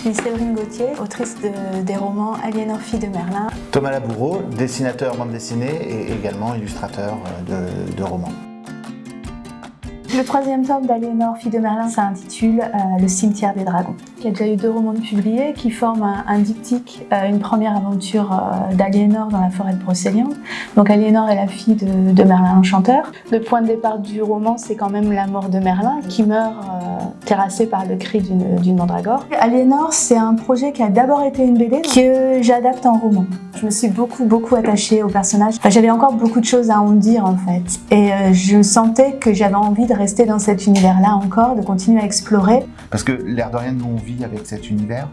suis Séverine Gauthier, autrice de- des romans Aliénor fille de Merlin. Thomas Laboureau, dessinateur bande dessinée et également illustrateur euh, de romans. Le troisième tome d'Aliénor fille de Merlin s'intitule euh, Le cimetière des dragons. Il y a déjà eu deux romans publiés qui forment un, un diptyque, euh, une première aventure euh, d'Aliénor dans la forêt de Brocéliande. Donc Aliénor est la fille de, de Merlin l'Enchanteur. Le point de départ du roman, c'est quand même la mort de Merlin qui meurt euh, terrassé par le cri d'une mandragore. Aliénor, c'est un projet qui a d'abord été une BD que j'adapte en roman. Je me suis beaucoup beaucoup attachée au personnage. J'avais encore beaucoup de choses à en dire en fait. Et je sentais que j'avais envie de rester dans cet univers-là encore, de continuer à explorer. Parce que l'air de rien, nous on vit avec cet univers.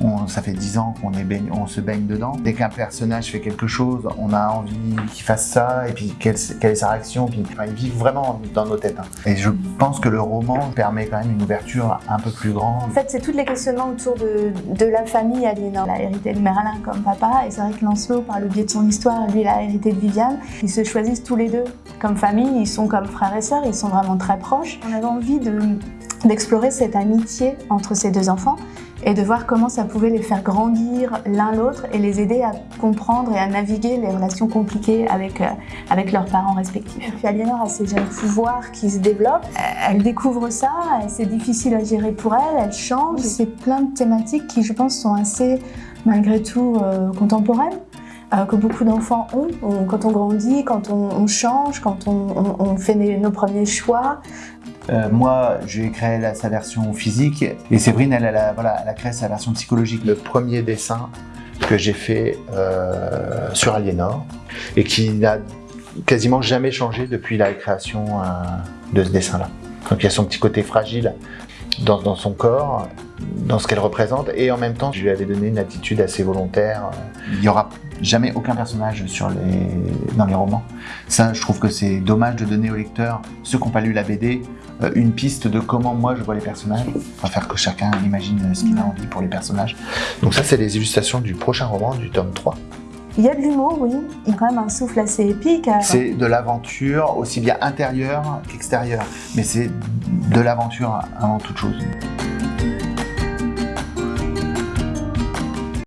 On- ça fait dix ans qu'on on se baigne dedans. Dès qu'un personnage fait quelque chose, on a envie qu'il fasse ça, et puis quelle, est sa réaction. Puis, enfin, ils vivent vraiment dans nos têtes. hein. Et je pense que le roman permet quand même une ouverture un peu plus grande. En fait, c'est tous les questionnements autour de, de la famille Aliénor. Elle a hérité de Merlin comme papa, et c'est vrai que Lancelot, par le biais de son histoire, lui, il a hérité de Viviane. Ils se choisissent tous les deux comme famille, ils sont comme frères et sœurs, ils sont vraiment très proches. On avait envie de- d'explorer cette amitié entre ces deux enfants et de voir comment ça pouvait les faire grandir l'un l'autre et les aider à comprendre et à naviguer les relations compliquées avec, euh, avec leurs parents respectifs. Puis Aliénor a ses jeunes pouvoirs qui se développent. Elle découvre ça, c'est difficile à gérer pour elle, elle change. C'est plein de thématiques qui, je pense, sont assez, malgré tout, euh, contemporaines. euh, que beaucoup d'enfants ont On- quand on grandit, quand on, on change, quand on, fait nos premiers choix. Euh, moi, j'ai créé sa version physique et Séverine, elle, a, voilà, créé sa version psychologique. Le premier dessin que j'ai fait euh, sur Aliénor et qui n'a quasiment jamais changé depuis la création euh, de ce dessin-là. Donc il y a son petit côté fragile dans, dans son corps, dans ce qu'elle représente et en même temps, je lui avais donné une attitude assez volontaire. Il n'y aura jamais aucun personnage sur les, dans les romans. Ça, je trouve que c'est dommage de donner au lecteur, ceux qui n'ont pas lu la BD, euh, une piste de comment moi je vois les personnages. On va faire que chacun imagine ce qu'il a envie pour les personnages. Donc ça, c'est les illustrations du prochain roman, du tome 3. Il y a de l'humour, oui. Il y a quand même un souffle assez épique. euh, C'est de l'aventure, aussi bien intérieure qu'extérieure. Mais c'est de l'aventure avant toute chose.